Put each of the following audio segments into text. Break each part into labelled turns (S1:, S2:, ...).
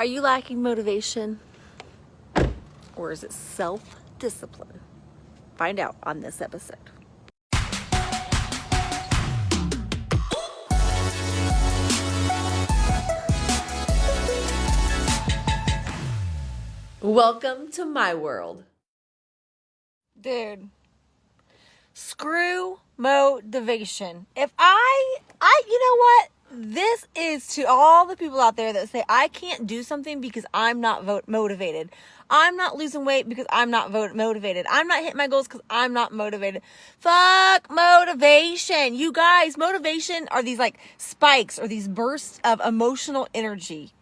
S1: Are you lacking motivation? Or is it self-discipline? Find out on this episode. Welcome to my world. Dude, screw motivation. If I, I, you know what? This is to all the people out there that say, I can't do something because I'm not vote motivated. I'm not losing weight because I'm not vote motivated. I'm not hitting my goals because I'm not motivated. Fuck motivation. You guys, motivation are these like spikes or these bursts of emotional energy.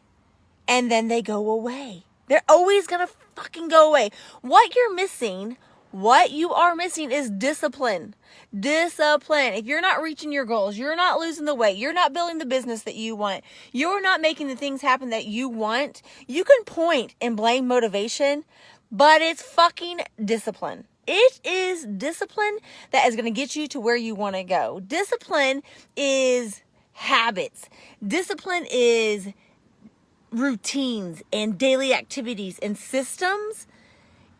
S1: And then they go away. They're always gonna fucking go away. What you're missing what you are missing is discipline. Discipline. If you're not reaching your goals, you're not losing the weight, you're not building the business that you want, you're not making the things happen that you want, you can point and blame motivation, but it's fucking discipline. It is discipline that is going to get you to where you want to go. Discipline is habits. Discipline is routines and daily activities and systems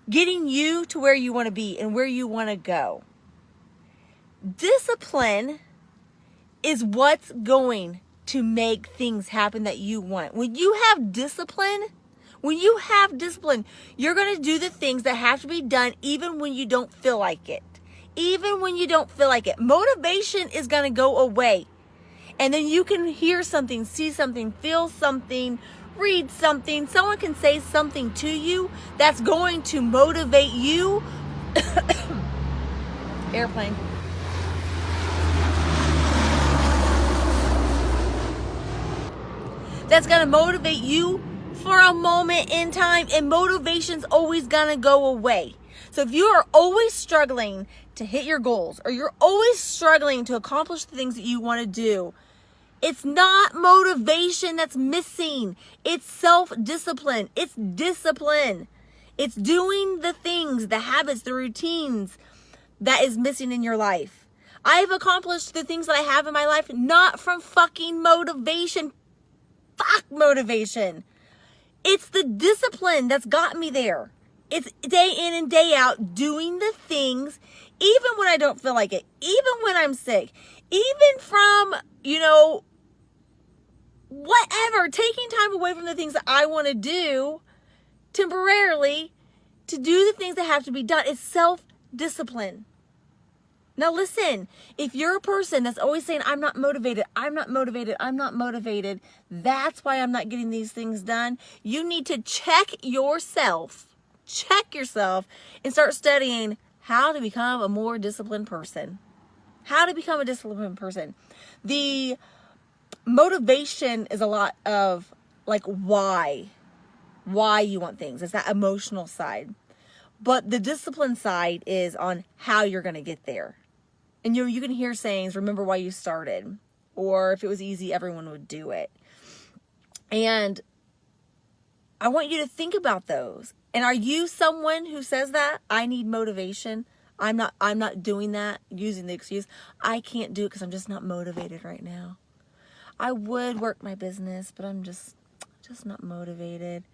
S1: getting you to where you want to be and where you want to go. Discipline is what's going to make things happen that you want. When you have discipline, when you have discipline, you're going to do the things that have to be done even when you don't feel like it. Even when you don't feel like it. Motivation is going to go away. And then you can hear something, see something, feel something, read something, someone can say something to you that's going to motivate you. Airplane. That's going to motivate you for a moment in time, and motivation's always going to go away. So if you are always struggling to hit your goals, or you're always struggling to accomplish the things that you want to do, it's not motivation that's missing. It's self discipline. It's discipline. It's doing the things, the habits, the routines that is missing in your life. I've accomplished the things that I have in my life not from fucking motivation. Fuck motivation. It's the discipline that's got me there. It's day in and day out doing the things, even when I don't feel like it, even when I'm sick, even from, you know, whatever, taking time away from the things that I want to do temporarily to do the things that have to be done is self discipline. Now, listen, if you're a person that's always saying, I'm not motivated, I'm not motivated, I'm not motivated, that's why I'm not getting these things done, you need to check yourself, check yourself, and start studying how to become a more disciplined person. How to become a disciplined person. The motivation is a lot of like why why you want things. It's that emotional side. But the discipline side is on how you're going to get there. And you you can hear sayings remember why you started or if it was easy everyone would do it. And i want you to think about those. And are you someone who says that i need motivation i'm not i'm not doing that using the excuse i can't do it because i'm just not motivated right now I would work my business, but I'm just just not motivated.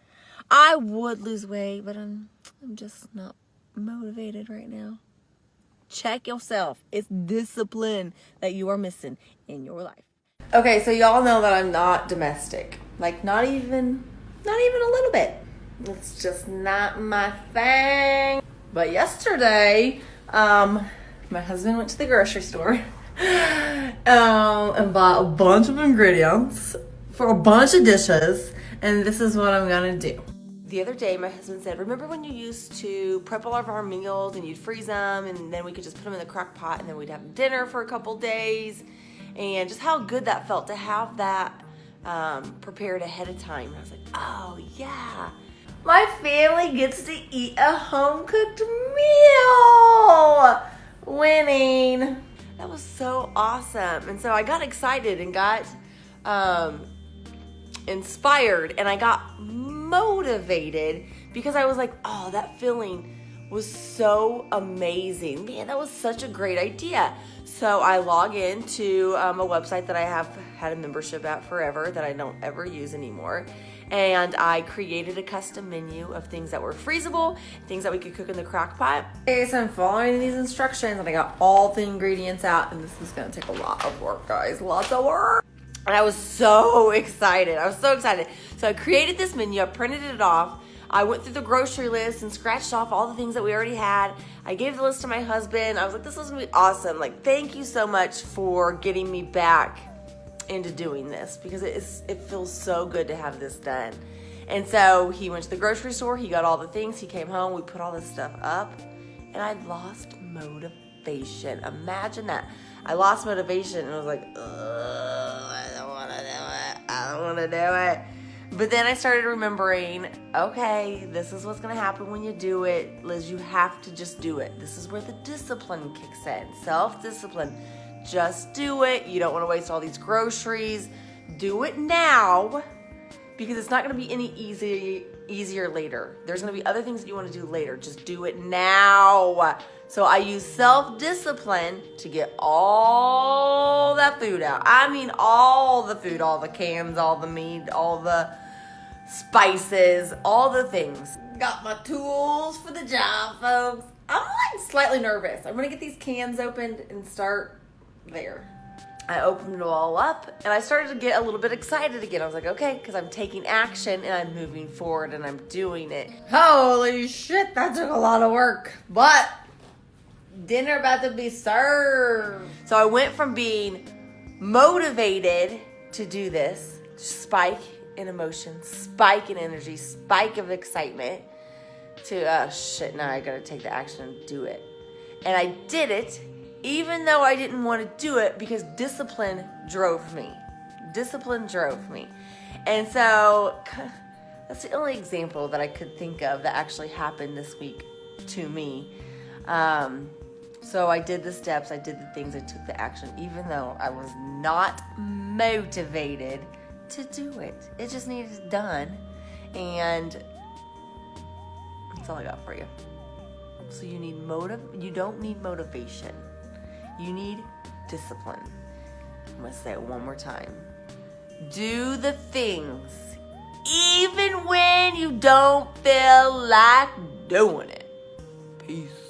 S1: I would lose weight, but I'm I'm just not motivated right now. Check yourself. It's discipline that you are missing in your life. Okay, so y'all know that I'm not domestic. Like not even not even a little bit. It's just not my thing. But yesterday, um my husband went to the grocery store um, and bought a bunch of ingredients for a bunch of dishes. And this is what I'm gonna do. The other day, my husband said, remember when you used to prep all of our meals and you'd freeze them and then we could just put them in the crock pot and then we'd have dinner for a couple days and just how good that felt to have that um, prepared ahead of time. And I was like, oh yeah. My family gets to eat a home cooked meal. Winning. That was so awesome. And so I got excited and got um, inspired and I got motivated because I was like, oh, that feeling was so amazing. Man, that was such a great idea. So I log into um, a website that I have had a membership at forever that I don't ever use anymore. And I created a custom menu of things that were freezable, things that we could cook in the crock pot. Okay, so I'm following these instructions and I got all the ingredients out and this is gonna take a lot of work, guys, lots of work. And I was so excited, I was so excited. So I created this menu, I printed it off, I went through the grocery list and scratched off all the things that we already had. I gave the list to my husband. I was like, this is gonna be awesome. Like, thank you so much for getting me back into doing this because it, is, it feels so good to have this done. And so he went to the grocery store, he got all the things, he came home, we put all this stuff up, and I lost motivation. Imagine that. I lost motivation and I was like, I don't wanna do it. I don't wanna do it. But then I started remembering, okay, this is what's gonna happen when you do it. Liz, you have to just do it. This is where the discipline kicks in. Self-discipline. Just do it. You don't wanna waste all these groceries. Do it now because it's not gonna be any easy, easier later. There's gonna be other things that you wanna do later. Just do it now. So I use self-discipline to get all that food out. I mean all the food, all the cans, all the meat, all the spices, all the things. Got my tools for the job, folks. I'm like slightly nervous. I'm gonna get these cans opened and start there. I opened it all up and I started to get a little bit excited again. I was like, okay, because I'm taking action and I'm moving forward and I'm doing it. Holy shit, that took a lot of work. But dinner about to be served. So I went from being motivated to do this, spike in emotion, spike in energy, spike of excitement, to, oh shit, now I gotta take the action and do it. And I did it, even though I didn't want to do it because discipline drove me. Discipline drove me. And so that's the only example that I could think of that actually happened this week to me. Um, so I did the steps, I did the things, I took the action, even though I was not motivated to do it. It just needed done. And that's all I got for you. So you need motive, you don't need motivation. You need discipline. I'm gonna say it one more time. Do the things even when you don't feel like doing it. Peace.